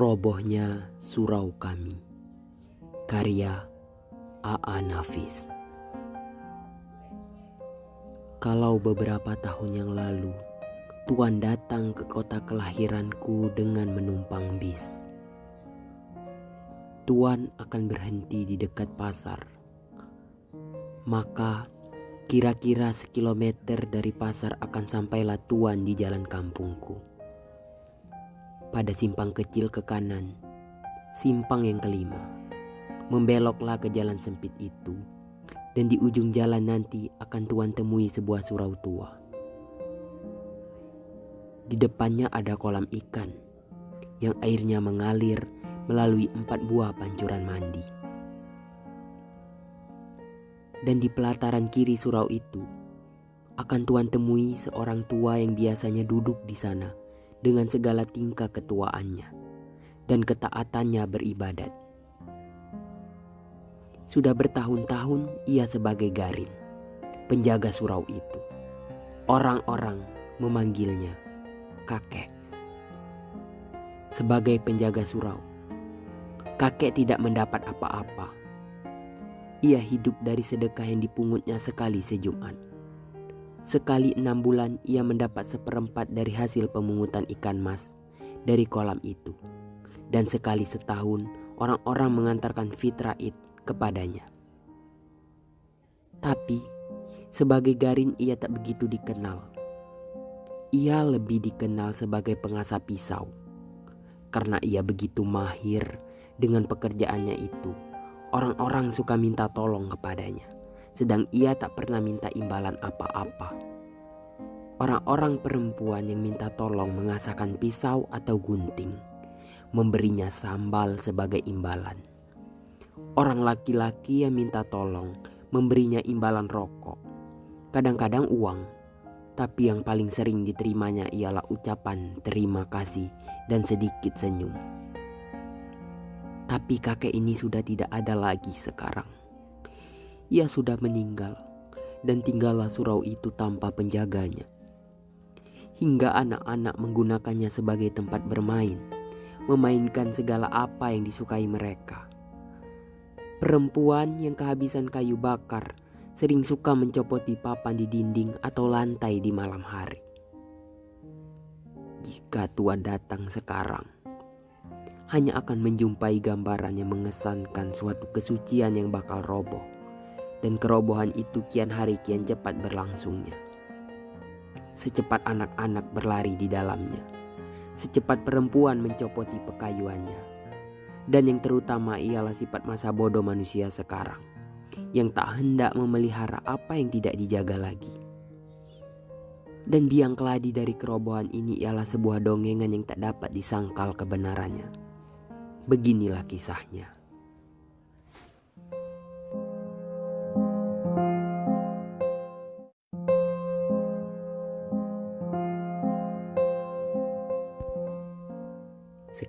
Robohnya Surau Kami. Karya A.A. Nafis. Kalau beberapa tahun yang lalu Tuan datang ke kota kelahiranku dengan menumpang bis. Tuan akan berhenti di dekat pasar. Maka kira-kira sekilometer dari pasar akan sampailah Tuan di jalan kampungku pada simpang kecil ke kanan, simpang yang kelima. Membeloklah ke jalan sempit itu, dan di ujung jalan nanti akan tuan temui sebuah surau tua. Di depannya ada kolam ikan yang airnya mengalir melalui empat buah pancuran mandi. Dan di pelataran kiri surau itu akan tuan temui seorang tua yang biasanya duduk di sana dengan segala tingkah ketuaannya dan ketaatannya beribadat. Sudah bertahun-tahun ia sebagai garin, penjaga surau itu. Orang-orang memanggilnya kakek. Sebagai penjaga surau, kakek tidak mendapat apa-apa. Ia hidup dari sedekah yang dipungutnya sekali sejumat. Sekali enam bulan ia mendapat seperempat dari hasil pemungutan ikan mas dari kolam itu. Dan sekali setahun orang-orang mengantarkan fitrah id kepadanya. Tapi sebagai garin ia tak begitu dikenal. Ia lebih dikenal sebagai pengasah pisau. Karena ia begitu mahir dengan pekerjaannya itu. Orang-orang suka minta tolong kepadanya sedang ia tak pernah minta imbalan apa-apa. Orang-orang perempuan yang minta tolong mengasahkan pisau atau gunting, memberinya sambal sebagai imbalan. Orang laki-laki yang minta tolong memberinya imbalan rokok, kadang-kadang uang, tapi yang paling sering diterimanya ialah ucapan terima kasih dan sedikit senyum. Tapi kakek ini sudah tidak ada lagi sekarang ia sudah meninggal dan tinggallah surau itu tanpa penjaganya. Hingga anak-anak menggunakannya sebagai tempat bermain, memainkan segala apa yang disukai mereka. Perempuan yang kehabisan kayu bakar sering suka mencopoti papan di dinding atau lantai di malam hari. Jika Tuhan datang sekarang, hanya akan menjumpai gambaran yang mengesankan suatu kesucian yang bakal roboh dan kerobohan itu kian hari kian cepat berlangsungnya. Secepat anak-anak berlari di dalamnya, secepat perempuan mencopoti pekayuannya, dan yang terutama ialah sifat masa bodoh manusia sekarang, yang tak hendak memelihara apa yang tidak dijaga lagi. Dan biang keladi dari kerobohan ini ialah sebuah dongengan yang tak dapat disangkal kebenarannya. Beginilah kisahnya.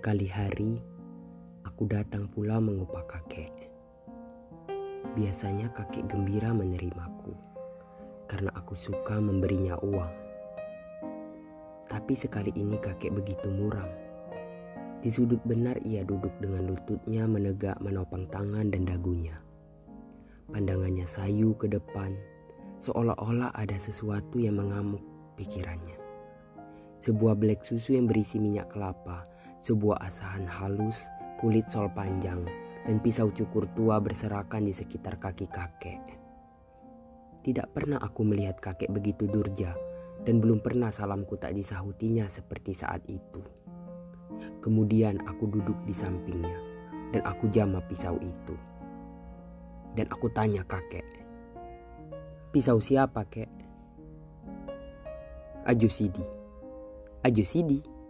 Sekali hari, aku datang pula mengupah kakek. Biasanya kakek gembira menerimaku karena aku suka memberinya uang. Tapi sekali ini kakek begitu muram. Di sudut benar ia duduk dengan lututnya menegak menopang tangan dan dagunya. Pandangannya sayu ke depan, seolah-olah ada sesuatu yang mengamuk pikirannya. Sebuah black susu yang berisi minyak kelapa sebuah asahan halus, kulit sol panjang, dan pisau cukur tua berserakan di sekitar kaki kakek. Tidak pernah aku melihat kakek begitu durja dan belum pernah salamku tak disahutinya seperti saat itu. Kemudian aku duduk di sampingnya dan aku jama pisau itu. Dan aku tanya kakek, pisau siapa kek? Aju Sidi. Aju Sidi.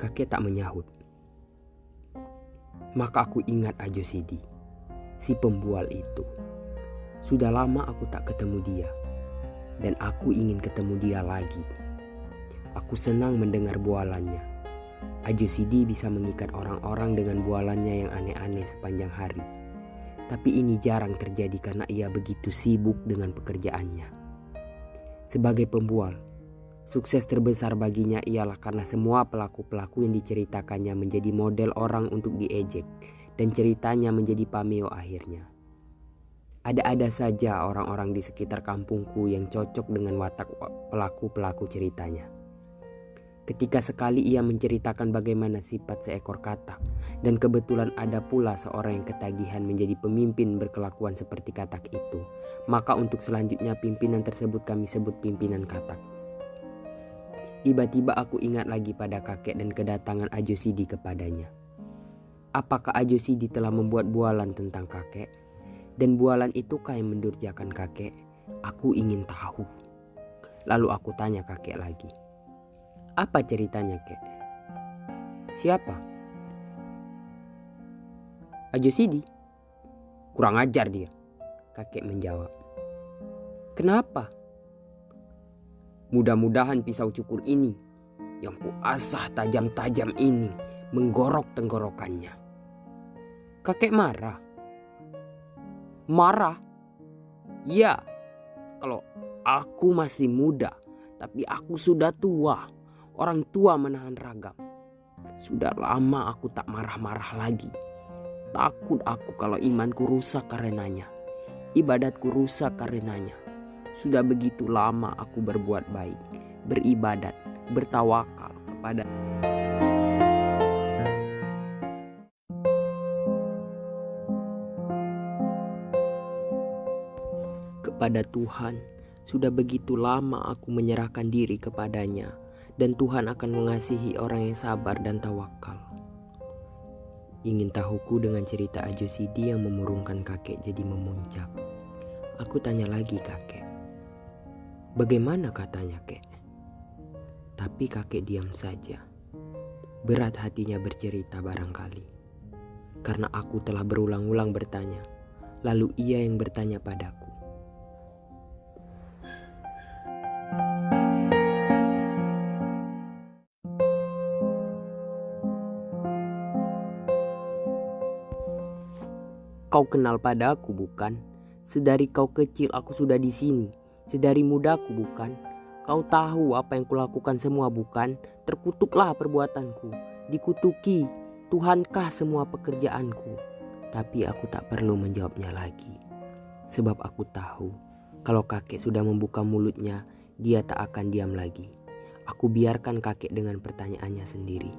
Kakek tak menyahut. Maka aku ingat Ajo Sidi, si pembual itu. Sudah lama aku tak ketemu dia, dan aku ingin ketemu dia lagi. Aku senang mendengar bualannya. Ajo Sidi bisa mengikat orang-orang dengan bualannya yang aneh-aneh sepanjang hari. Tapi ini jarang terjadi karena ia begitu sibuk dengan pekerjaannya. Sebagai pembual, Sukses terbesar baginya ialah karena semua pelaku-pelaku yang diceritakannya menjadi model orang untuk diejek dan ceritanya menjadi pameo akhirnya. Ada-ada saja orang-orang di sekitar kampungku yang cocok dengan watak pelaku-pelaku ceritanya. Ketika sekali ia menceritakan bagaimana sifat seekor katak dan kebetulan ada pula seorang yang ketagihan menjadi pemimpin berkelakuan seperti katak itu, maka untuk selanjutnya pimpinan tersebut kami sebut pimpinan katak. Tiba-tiba aku ingat lagi pada kakek dan kedatangan Ajo Sidi kepadanya. Apakah Ajo Sidi telah membuat bualan tentang kakek? Dan bualan itukah yang mendurjakan kakek? Aku ingin tahu. Lalu aku tanya kakek lagi. Apa ceritanya, kek? Siapa? Ajo Sidi. Kurang ajar dia. Kakek menjawab. Kenapa? Mudah-mudahan pisau cukur ini yang kuasah tajam-tajam ini menggorok tenggorokannya. Kakek marah. Marah? Ya, kalau aku masih muda, tapi aku sudah tua orang tua menahan ragam. Sudah lama aku tak marah-marah lagi. Takut aku kalau imanku rusak karenanya. Ibadatku rusak karenanya. Sudah begitu lama aku berbuat baik, beribadat, bertawakal kepada kepada Tuhan. Sudah begitu lama aku menyerahkan diri kepadanya dan Tuhan akan mengasihi orang yang sabar dan tawakal. Ingin tahuku dengan cerita Ajo Sidi yang memurungkan kakek jadi memuncak. Aku tanya lagi kakek. Bagaimana katanya kek? Tapi kakek diam saja. Berat hatinya bercerita barangkali. Karena aku telah berulang-ulang bertanya. Lalu ia yang bertanya padaku. Kau kenal padaku bukan? Sedari kau kecil aku sudah di sini. Sedari mudaku bukan? Kau tahu apa yang kulakukan semua bukan? Terkutuklah perbuatanku. Dikutuki. Tuhankah semua pekerjaanku? Tapi aku tak perlu menjawabnya lagi. Sebab aku tahu kalau kakek sudah membuka mulutnya, dia tak akan diam lagi. Aku biarkan kakek dengan pertanyaannya sendiri.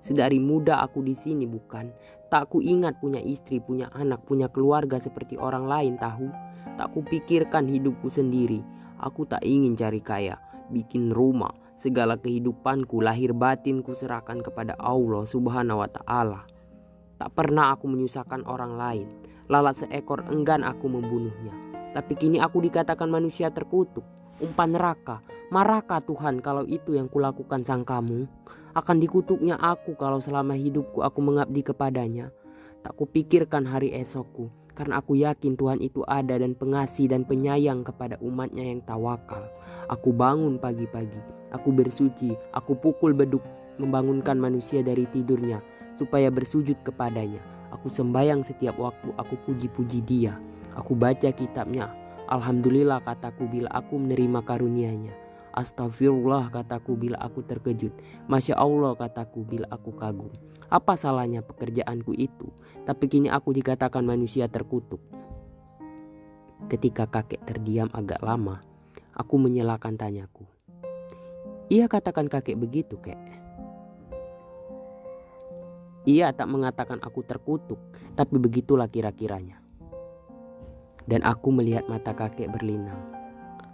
Sedari muda aku di sini bukan. Tak ku ingat punya istri, punya anak, punya keluarga seperti orang lain tahu. Tak ku pikirkan hidupku sendiri. Aku tak ingin cari kaya, bikin rumah. Segala kehidupanku, lahir batinku serahkan kepada Allah subhanahu wa ta'ala. Tak pernah aku menyusahkan orang lain. Lalat seekor enggan aku membunuhnya. Tapi kini aku dikatakan manusia terkutuk. Umpan neraka. Marahkah Tuhan kalau itu yang kulakukan sang kamu? Akan dikutuknya aku kalau selama hidupku aku mengabdi kepadanya. Tak kupikirkan hari esokku, karena aku yakin Tuhan itu ada dan pengasih dan penyayang kepada umatnya yang tawakal. Aku bangun pagi-pagi, aku bersuci, aku pukul beduk membangunkan manusia dari tidurnya supaya bersujud kepadanya. Aku sembayang setiap waktu, aku puji-puji dia. Aku baca kitabnya. Alhamdulillah kataku bila aku menerima karunia-Nya. Astagfirullah kataku bila aku terkejut. Masya Allah kataku bila aku kagum. Apa salahnya pekerjaanku itu? Tapi kini aku dikatakan manusia terkutuk. Ketika kakek terdiam agak lama, aku menyelakan tanyaku. Ia katakan kakek begitu, kek. Ia tak mengatakan aku terkutuk, tapi begitulah kira-kiranya. Dan aku melihat mata kakek berlinang.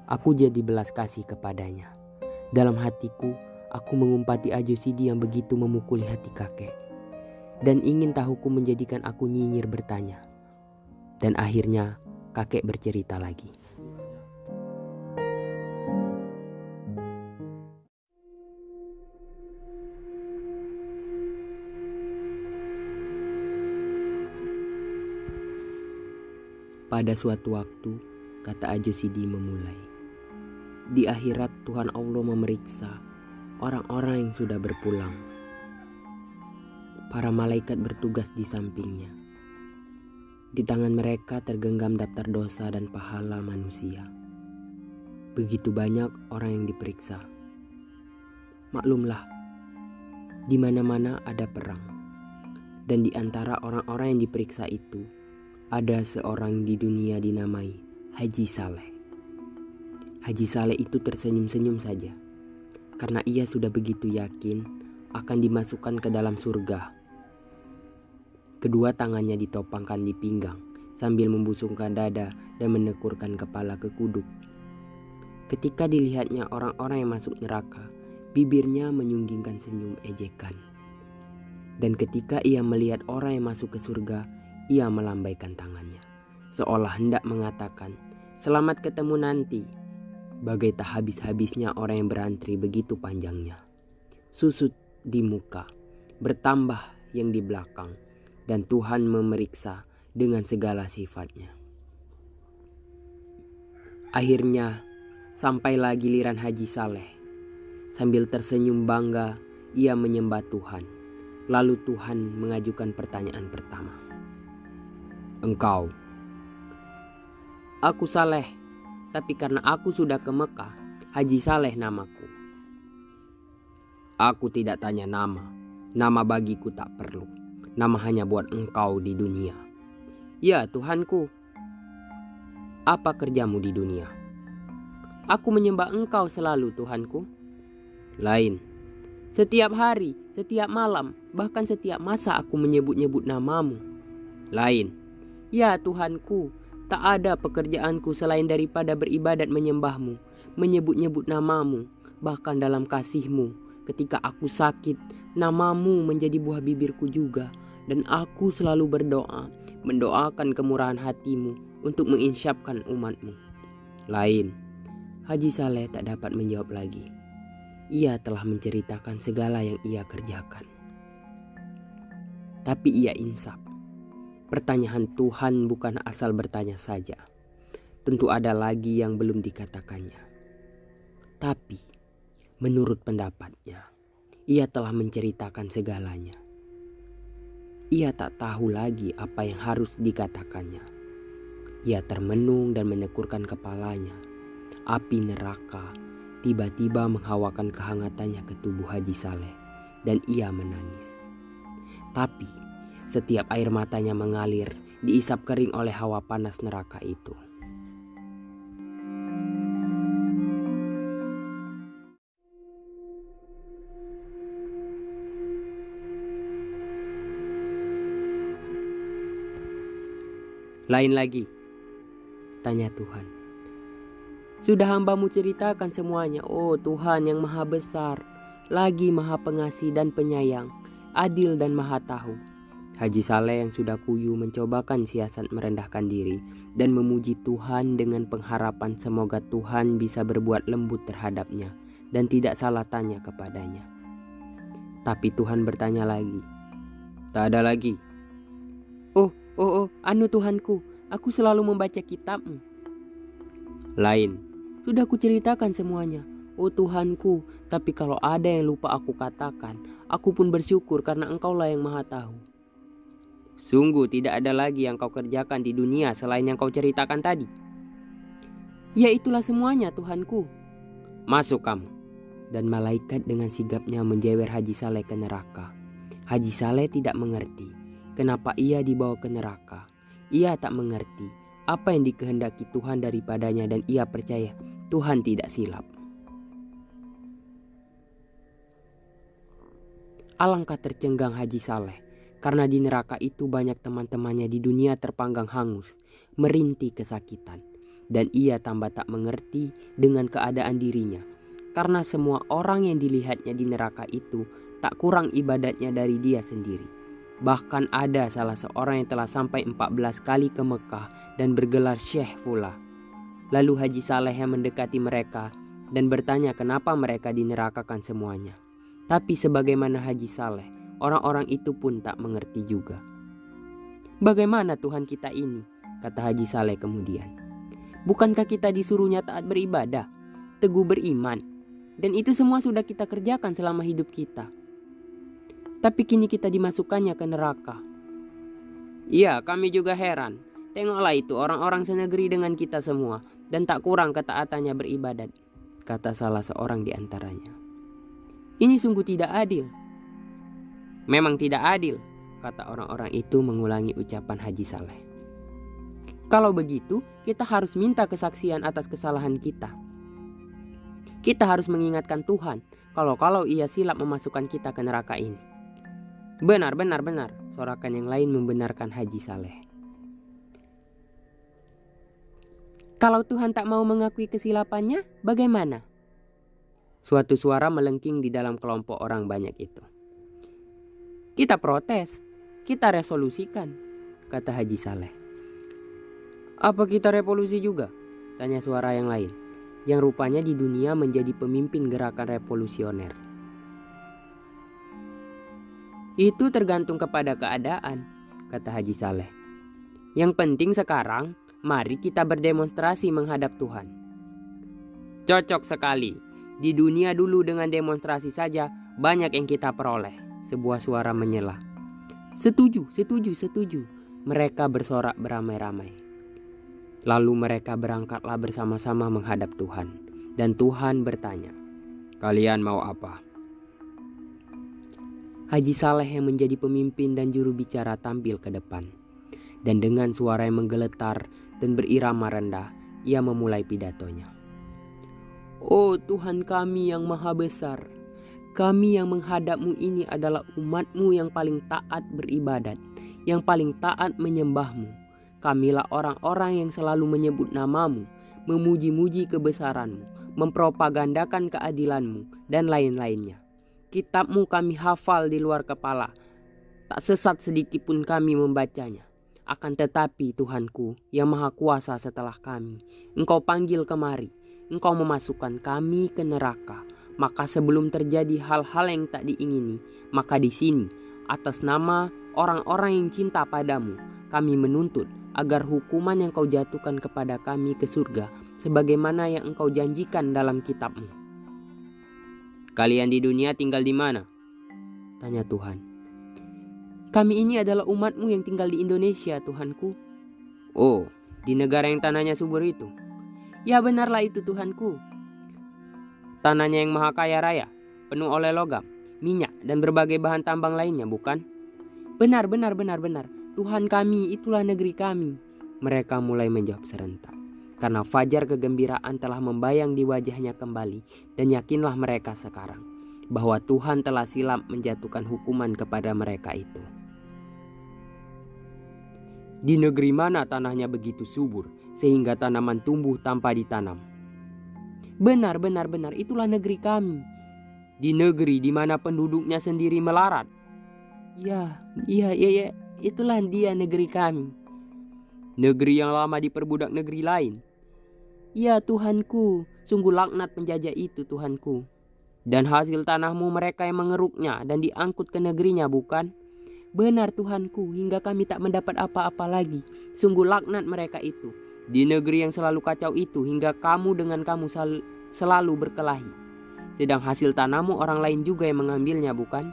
Aku jadi belas kasih kepadanya. Dalam hatiku, aku mengumpati Ajo Sidi yang begitu memukuli hati kakek. Dan ingin tahuku menjadikan aku nyinyir bertanya. Dan akhirnya kakek bercerita lagi. Pada suatu waktu, kata Ajo Sidi memulai. Di akhirat Tuhan Allah memeriksa orang-orang yang sudah berpulang. Para malaikat bertugas di sampingnya. Di tangan mereka tergenggam daftar dosa dan pahala manusia. Begitu banyak orang yang diperiksa. Maklumlah, di mana-mana ada perang. Dan di antara orang-orang yang diperiksa itu, ada seorang di dunia dinamai Haji Saleh. Haji Saleh itu tersenyum-senyum saja, karena ia sudah begitu yakin akan dimasukkan ke dalam surga. Kedua tangannya ditopangkan di pinggang sambil membusungkan dada dan menekurkan kepala ke kuduk. Ketika dilihatnya orang-orang yang masuk neraka, bibirnya menyunggingkan senyum ejekan. Dan ketika ia melihat orang yang masuk ke surga, ia melambaikan tangannya, seolah hendak mengatakan, "Selamat ketemu nanti." Bagai tak habis-habisnya orang yang berantri begitu panjangnya. Susut di muka, bertambah yang di belakang, dan Tuhan memeriksa dengan segala sifatnya. Akhirnya, sampailah giliran Haji Saleh Sambil tersenyum bangga, ia menyembah Tuhan. Lalu Tuhan mengajukan pertanyaan pertama. Engkau. Aku Saleh, tapi karena aku sudah ke Mekah, Haji Saleh namaku. Aku tidak tanya nama. Nama bagiku tak perlu. Nama hanya buat engkau di dunia. Ya Tuhanku. Apa kerjamu di dunia? Aku menyembah engkau selalu Tuhanku lain. Setiap hari, setiap malam, bahkan setiap masa aku menyebut-nyebut namamu. Lain. Ya Tuhanku, tak ada pekerjaanku selain daripada beribadat menyembahmu, menyebut-nyebut namamu, bahkan dalam kasihmu. Ketika aku sakit, namamu menjadi buah bibirku juga. Dan aku selalu berdoa, mendoakan kemurahan hatimu untuk menginsyapkan umatmu. Lain, Haji Saleh tak dapat menjawab lagi ia telah menceritakan segala yang ia kerjakan. Tapi ia insaf. Pertanyaan Tuhan bukan asal bertanya saja. Tentu ada lagi yang belum dikatakannya. Tapi menurut pendapatnya, ia telah menceritakan segalanya. Ia tak tahu lagi apa yang harus dikatakannya. Ia termenung dan menekurkan kepalanya. Api neraka tiba-tiba menghawakan kehangatannya ke tubuh Haji Saleh dan ia menangis. Tapi setiap air matanya mengalir diisap kering oleh hawa panas neraka itu. Lain lagi, tanya Tuhan. Sudah hambamu ceritakan semuanya, oh Tuhan yang maha besar, lagi maha pengasih dan penyayang, adil dan maha tahu. Haji Saleh yang sudah kuyu mencobakan siasat merendahkan diri dan memuji Tuhan dengan pengharapan semoga Tuhan bisa berbuat lembut terhadapnya dan tidak salah tanya kepadanya. Tapi Tuhan bertanya lagi. Tak ada lagi. Oh, oh, oh, anu Tuhanku, aku selalu membaca kitabmu. Lain, sudah kuceritakan semuanya. Oh Tuhanku, tapi kalau ada yang lupa aku katakan, aku pun bersyukur karena engkaulah yang maha tahu. Sungguh tidak ada lagi yang kau kerjakan di dunia selain yang kau ceritakan tadi. Ya itulah semuanya Tuhanku. Masuk kamu. Dan malaikat dengan sigapnya menjewer Haji Saleh ke neraka. Haji Saleh tidak mengerti kenapa ia dibawa ke neraka. Ia tak mengerti apa yang dikehendaki Tuhan daripadanya dan ia percaya Tuhan tidak silap. Alangkah tercenggang Haji Saleh karena di neraka itu banyak teman-temannya di dunia terpanggang hangus, merintih kesakitan. Dan ia tambah tak mengerti dengan keadaan dirinya karena semua orang yang dilihatnya di neraka itu tak kurang ibadatnya dari dia sendiri. Bahkan ada salah seorang yang telah sampai 14 kali ke Mekah dan bergelar syekh pula. Lalu Haji Saleh yang mendekati mereka dan bertanya kenapa mereka dinerakakan semuanya. Tapi sebagaimana Haji Saleh, orang-orang itu pun tak mengerti juga. Bagaimana Tuhan kita ini? Kata Haji Saleh kemudian. Bukankah kita disuruhnya taat beribadah, teguh beriman, dan itu semua sudah kita kerjakan selama hidup kita. Tapi kini kita dimasukkannya ke neraka. Iya, kami juga heran. Tengoklah itu orang-orang senegeri dengan kita semua dan tak kurang ketaatannya beribadat, kata salah seorang di antaranya. Ini sungguh tidak adil. Memang tidak adil, kata orang-orang itu mengulangi ucapan Haji Saleh. Kalau begitu, kita harus minta kesaksian atas kesalahan kita. Kita harus mengingatkan Tuhan kalau-kalau ia silap memasukkan kita ke neraka ini. Benar, benar, benar, sorakan yang lain membenarkan Haji Saleh. Kalau Tuhan tak mau mengakui kesilapannya, bagaimana? Suatu suara melengking di dalam kelompok orang banyak itu. Kita protes, kita resolusikan, kata Haji Saleh. Apa kita revolusi juga? Tanya suara yang lain, yang rupanya di dunia menjadi pemimpin gerakan revolusioner. Itu tergantung kepada keadaan, kata Haji Saleh. Yang penting sekarang, mari kita berdemonstrasi menghadap Tuhan. Cocok sekali, di dunia dulu dengan demonstrasi saja banyak yang kita peroleh. Sebuah suara menyela. Setuju, setuju, setuju. Mereka bersorak beramai-ramai. Lalu mereka berangkatlah bersama-sama menghadap Tuhan. Dan Tuhan bertanya, Kalian mau apa? Haji Saleh yang menjadi pemimpin dan juru bicara tampil ke depan. Dan dengan suara yang menggeletar dan berirama rendah, ia memulai pidatonya. Oh Tuhan kami yang maha besar, kami yang menghadapmu ini adalah umatmu yang paling taat beribadat, yang paling taat menyembahmu. Kamilah orang-orang yang selalu menyebut namamu, memuji-muji kebesaranmu, mempropagandakan keadilanmu, dan lain-lainnya. Kitabmu kami hafal di luar kepala, tak sesat sedikit pun kami membacanya. Akan tetapi Tuhanku yang maha kuasa setelah kami, engkau panggil kemari, engkau memasukkan kami ke neraka. Maka sebelum terjadi hal-hal yang tak diingini, maka di sini atas nama orang-orang yang cinta padamu, kami menuntut agar hukuman yang kau jatuhkan kepada kami ke surga sebagaimana yang engkau janjikan dalam kitabmu. Kalian di dunia tinggal di mana? Tanya Tuhan. Kami ini adalah umatmu yang tinggal di Indonesia, Tuhanku. Oh, di negara yang tanahnya subur itu. Ya benarlah itu Tuhanku. Tanahnya yang maha kaya raya, penuh oleh logam, minyak, dan berbagai bahan tambang lainnya, bukan? Benar, benar, benar, benar. Tuhan kami, itulah negeri kami. Mereka mulai menjawab serentak. Karena fajar kegembiraan telah membayang di wajahnya kembali. Dan yakinlah mereka sekarang. Bahwa Tuhan telah silap menjatuhkan hukuman kepada mereka itu. Di negeri mana tanahnya begitu subur sehingga tanaman tumbuh tanpa ditanam. Benar, benar, benar, itulah negeri kami. Di negeri di mana penduduknya sendiri melarat. Ya, iya, iya, iya, itulah dia negeri kami. Negeri yang lama diperbudak negeri lain. Ya Tuhanku, sungguh laknat penjajah itu Tuhanku. Dan hasil tanahmu mereka yang mengeruknya dan diangkut ke negerinya bukan? Benar Tuhanku, hingga kami tak mendapat apa-apa lagi. Sungguh laknat mereka itu. Di negeri yang selalu kacau itu hingga kamu dengan kamu sel selalu berkelahi. Sedang hasil tanahmu orang lain juga yang mengambilnya bukan?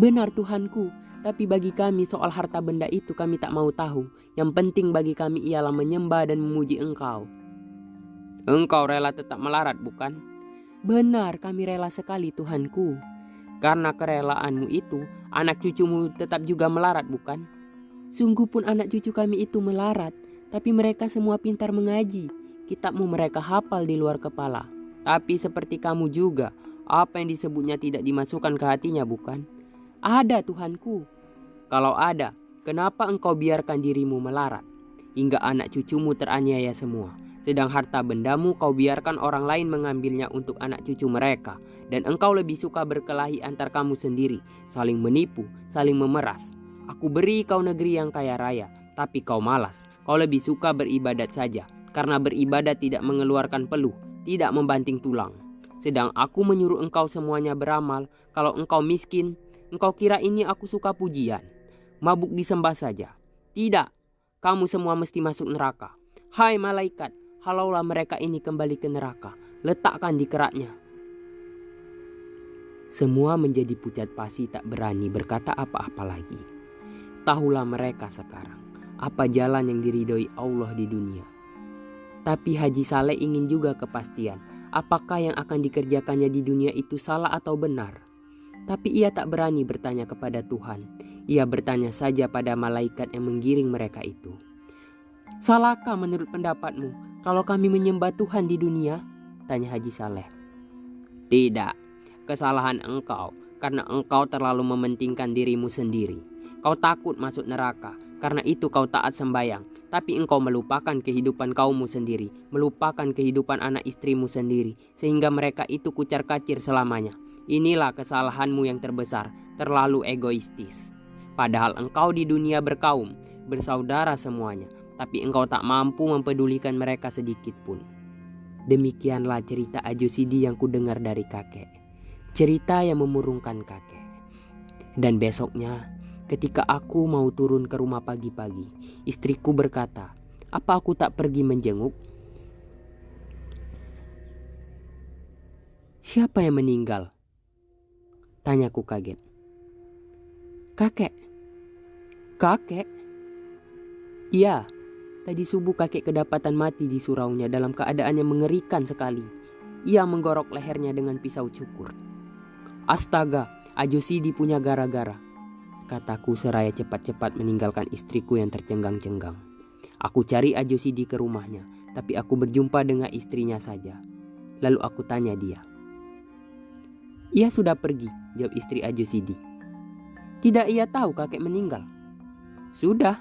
Benar Tuhanku, tapi bagi kami soal harta benda itu kami tak mau tahu. Yang penting bagi kami ialah menyembah dan memuji engkau. Engkau rela tetap melarat bukan? Benar kami rela sekali Tuhanku. Karena kerelaanmu itu, anak cucumu tetap juga melarat bukan? Sungguh pun anak cucu kami itu melarat, tapi mereka semua pintar mengaji. Kitabmu mereka hafal di luar kepala. Tapi seperti kamu juga, apa yang disebutnya tidak dimasukkan ke hatinya bukan? Ada Tuhanku. Kalau ada, kenapa engkau biarkan dirimu melarat? Hingga anak cucumu teraniaya semua. Sedang harta bendamu kau biarkan orang lain mengambilnya untuk anak cucu mereka. Dan engkau lebih suka berkelahi antar kamu sendiri, saling menipu, saling memeras, Aku beri kau negeri yang kaya raya, tapi kau malas. Kau lebih suka beribadat saja, karena beribadat tidak mengeluarkan peluh, tidak membanting tulang. Sedang aku menyuruh engkau semuanya beramal, kalau engkau miskin, engkau kira ini aku suka pujian. Mabuk disembah saja. Tidak, kamu semua mesti masuk neraka. Hai malaikat, halaulah mereka ini kembali ke neraka. Letakkan di keratnya. Semua menjadi pucat pasi tak berani berkata apa-apa lagi. Tahulah mereka sekarang apa jalan yang diridhoi Allah di dunia. Tapi Haji Saleh ingin juga kepastian apakah yang akan dikerjakannya di dunia itu salah atau benar. Tapi ia tak berani bertanya kepada Tuhan. Ia bertanya saja pada malaikat yang menggiring mereka itu. Salahkah menurut pendapatmu kalau kami menyembah Tuhan di dunia? Tanya Haji Saleh. Tidak, kesalahan engkau karena engkau terlalu mementingkan dirimu sendiri. Kau takut masuk neraka, karena itu kau taat sembayang. Tapi engkau melupakan kehidupan kaummu sendiri, melupakan kehidupan anak istrimu sendiri, sehingga mereka itu kucar kacir selamanya. Inilah kesalahanmu yang terbesar, terlalu egoistis. Padahal engkau di dunia berkaum, bersaudara semuanya, tapi engkau tak mampu mempedulikan mereka sedikit pun. Demikianlah cerita Ajusidi yang kudengar dari kakek. Cerita yang memurungkan kakek. Dan besoknya Ketika aku mau turun ke rumah pagi-pagi, istriku berkata, "Apa aku tak pergi menjenguk?" Siapa yang meninggal? Tanyaku kaget. Kakek. Kakek? Iya, tadi subuh kakek kedapatan mati di suraunya dalam keadaan yang mengerikan sekali. Ia menggorok lehernya dengan pisau cukur. Astaga, Ajosidi punya gara-gara kataku seraya cepat-cepat meninggalkan istriku yang tercenggang-cenggang. Aku cari Ajosidi ke rumahnya, tapi aku berjumpa dengan istrinya saja. Lalu aku tanya dia. Ia sudah pergi, jawab istri Ajosidi. Tidak ia tahu kakek meninggal. Sudah,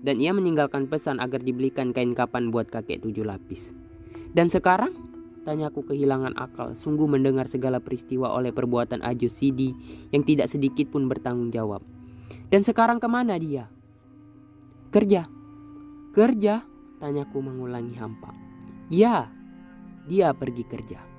dan ia meninggalkan pesan agar dibelikan kain kapan buat kakek tujuh lapis. Dan sekarang? Tanyaku kehilangan akal, sungguh mendengar segala peristiwa oleh perbuatan Ajosidi yang tidak sedikit pun bertanggung jawab. Dan sekarang ke mana dia? Kerja. Kerja? Tanyaku mengulangi hampa. Ya, dia pergi kerja.